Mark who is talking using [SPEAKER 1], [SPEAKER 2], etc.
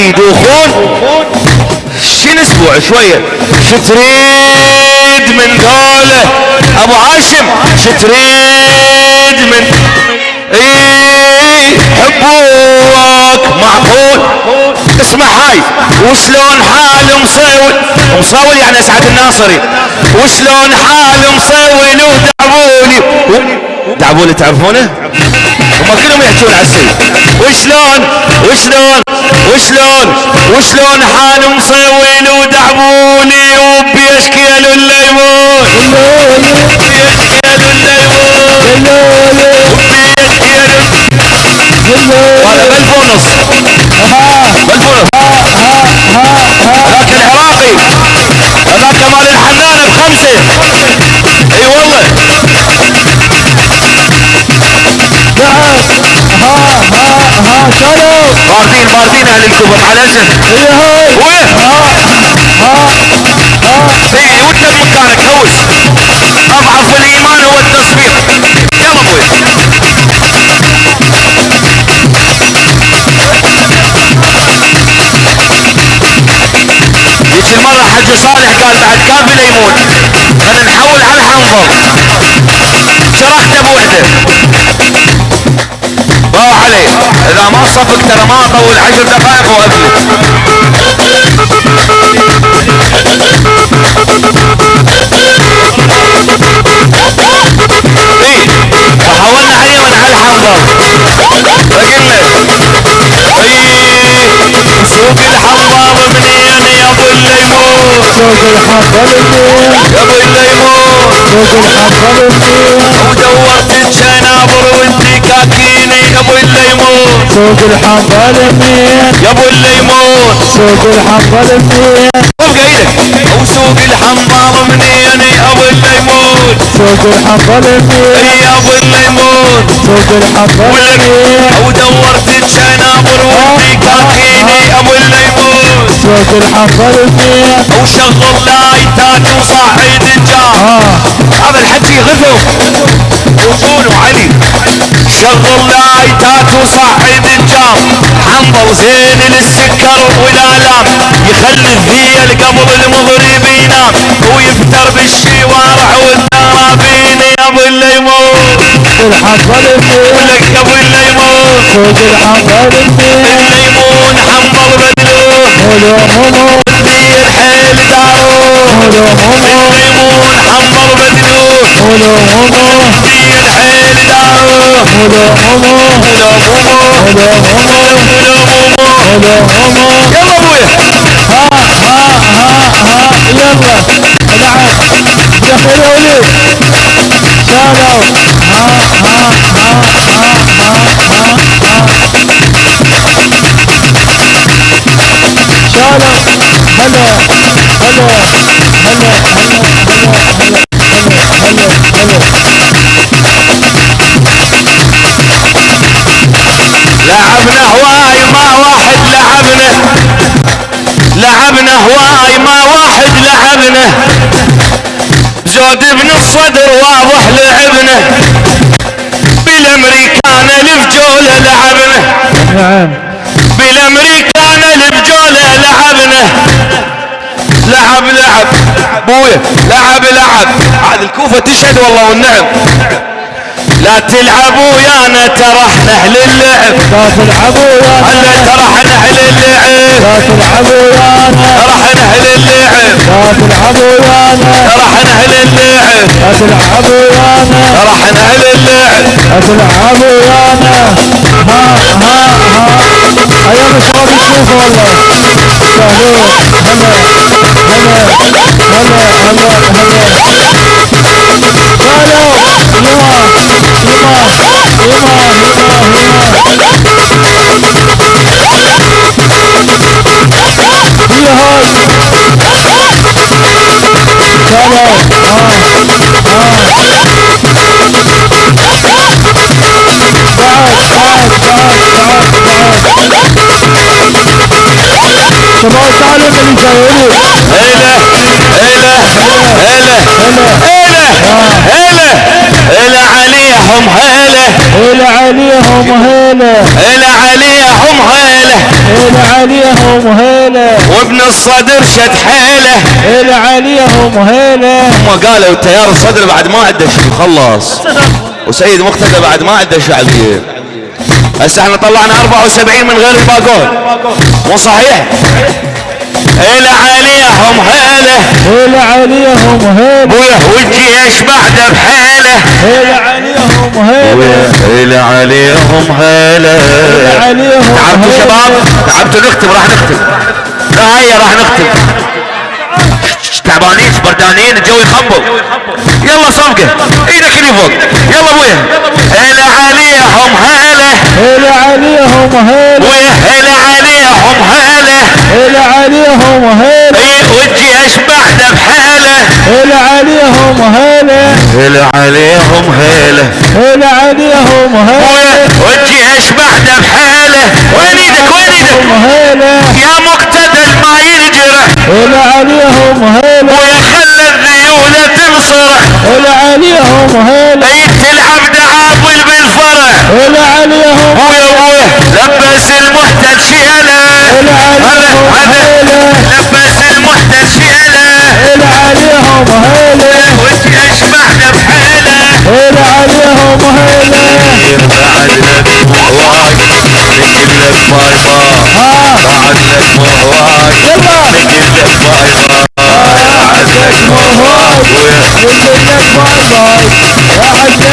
[SPEAKER 1] يدوخون شنو أسبوع شوية. شتريد من ذوله أبو هاشم شتريد من إيه حبوك معقول. اسمع هاي. وشلون حال مصول مصول يعني اسعد الناصري. وشلون حال مصول ودعبولي دعبولي تعرفونه؟ هم كلهم يحجون على السيد وشلون وشلون وشلون؟ وشلون حال مصوين ودعبوني؟ وبيشكي الليمون باردين أهل الكوفة مع الاسف
[SPEAKER 2] هي هاي.
[SPEAKER 1] وين؟
[SPEAKER 2] ها ها ها.
[SPEAKER 1] اي وانت بمكانك هوس. أضعف الإيمان هو التصوير يلا أبوي. هيك المرة حج صالح قال بعد كافي ليمون خلينا نحول على الحنظل شرحته بوحده روح عليه. إذا ما صفق ترى ما اطول عشر دقائق وافلت إيه فحولنا عليه من على الحنظل فقلنا إيه سوق الحنظل منين يا أبو الليمون؟
[SPEAKER 2] سوق الحنظل منين؟
[SPEAKER 1] يا أبو الليمون.
[SPEAKER 2] سوق الحنظل منين؟
[SPEAKER 1] ودورت يا ابو الليمون
[SPEAKER 2] سوق الحب الميخ
[SPEAKER 1] يا أبو الليمون.
[SPEAKER 2] سوق الحب الميخ
[SPEAKER 1] وابقى إيدك؟ وسوق الحمار منين يا أبو الليمون.
[SPEAKER 2] سوق الحب الميخ إيه
[SPEAKER 1] يا أبو الليمون؟
[SPEAKER 2] سوق الحب الميخ
[SPEAKER 1] ودورت تشنابر وديك يا أبو الليمون.
[SPEAKER 2] سوق الحب أو
[SPEAKER 1] وشغل لايتات وصعد الجار
[SPEAKER 2] آه.
[SPEAKER 1] هذا الحجي غثو وقولوا علي. شغل لايتات وصاعد الجار حنظل زين للسكر والآلام. يخلي الذيل قبل المغرب ينام ويفتر بالشوارع والدرابين. يا أبو الليمون.
[SPEAKER 2] منين
[SPEAKER 1] ولك يا أبو الليمون.
[SPEAKER 2] الحنظل منين
[SPEAKER 1] الليمون حنظل بدلوه
[SPEAKER 2] هلو همو
[SPEAKER 1] الذيل حيل داروه الليمون حنظل بدلوه
[SPEAKER 2] هلو همو
[SPEAKER 1] الذيل حيل داروه يلا ابويا
[SPEAKER 2] ها ها ها ها يلا دخل يا وليد شالوا ها ها ها ها ها ها ها شالوا هلا هلا
[SPEAKER 1] لعبنا هواي ما واحد لعبنا زود ابن الصدر واضح لعبنا بالأمريكان الفجولة لعبنا
[SPEAKER 2] نعم.
[SPEAKER 1] بالأمريكان الفجولة لعبنا لعب لعب. بويا لعب لعب. هذه الكوفة تشهد والله والنعم. لا تلعبوا ويانا ترى إحنا أهل
[SPEAKER 2] لا تلعبوا يا
[SPEAKER 1] هلا ترى إحنا أهل اللعب.
[SPEAKER 2] لا تلعبوا يا
[SPEAKER 1] ترى إحنا أهل اللعب.
[SPEAKER 2] لا تلعبوا يا
[SPEAKER 1] ترى إحنا أهل اللعب.
[SPEAKER 2] لا تلعبوا يا
[SPEAKER 1] ترى إحنا أهل اللعب.
[SPEAKER 2] تلعبوا يانا ها ها ها. أيام الشباب يشوفوا والله. سهلون هلا هلا هلا هلا هلا.
[SPEAKER 1] هلا الصدر شد حيله
[SPEAKER 2] هلا عليهم هلا
[SPEAKER 1] هم قالوا التيار الصدر بعد ما عنده شيء خلص وسيد مقتدى بعد ما عنده شعبيه هسه إحنا طلعنا 74 من غير الباقون مو صحيح هلا عليهم هلا
[SPEAKER 2] هلا عليهم هلا
[SPEAKER 1] والجيش بعده بحيلة.
[SPEAKER 2] هلا عليهم هلا
[SPEAKER 1] هلا عليهم هلا
[SPEAKER 2] هلا عليهم
[SPEAKER 1] تعبتوا. شباب؟ تعبتوا نختم راح نختم هيا راح نختم تعبانين بردانين الجو يخبط يلا صفقه إيدك اللي فوق. يلا أبويا. هلا عليهم هلا
[SPEAKER 2] هلا عليهم هلا
[SPEAKER 1] هلا عليهم هلا والجيش بعده بحالة.
[SPEAKER 2] هلا عليهم هلا
[SPEAKER 1] هلا عليهم هلا
[SPEAKER 2] هلا عليهم هلا
[SPEAKER 1] والجيش بعده بحالة. وين إيدك؟
[SPEAKER 2] هلا
[SPEAKER 1] يا بعد لك مهواك نقل لك باي باي
[SPEAKER 2] ها
[SPEAKER 1] بعد لك مهواك
[SPEAKER 2] يلا
[SPEAKER 1] نقل لك باي باي بعد لك مهواك
[SPEAKER 2] نقول لك باي باي يا حسين